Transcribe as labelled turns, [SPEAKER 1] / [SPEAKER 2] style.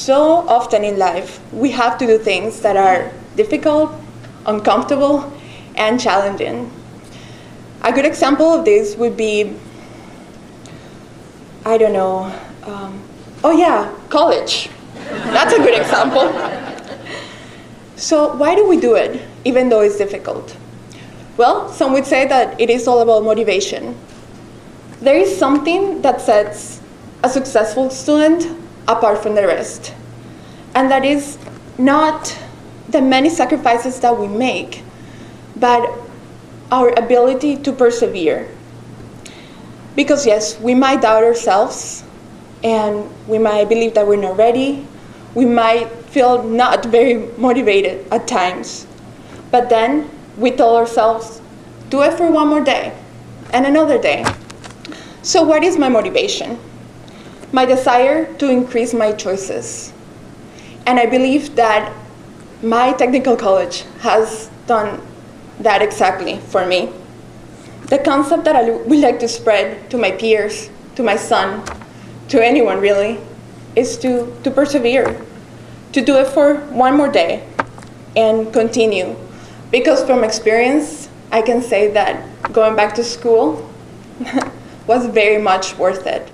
[SPEAKER 1] so often in life, we have to do things that are difficult, uncomfortable, and challenging. A good example of this would be, I don't know, um, oh yeah, college. That's a good example. So why do we do it, even though it's difficult? Well, some would say that it is all about motivation. There is something that sets a successful student apart from the rest, and that is not the many sacrifices that we make, but our ability to persevere. Because yes, we might doubt ourselves and we might believe that we're not ready. We might feel not very motivated at times. But then we tell ourselves, do it for one more day and another day. So what is my motivation? My desire to increase my choices. And I believe that my technical college has done that exactly for me. The concept that I would like to spread to my peers, to my son, to anyone really, is to, to persevere, to do it for one more day and continue. Because from experience, I can say that going back to school was very much worth it.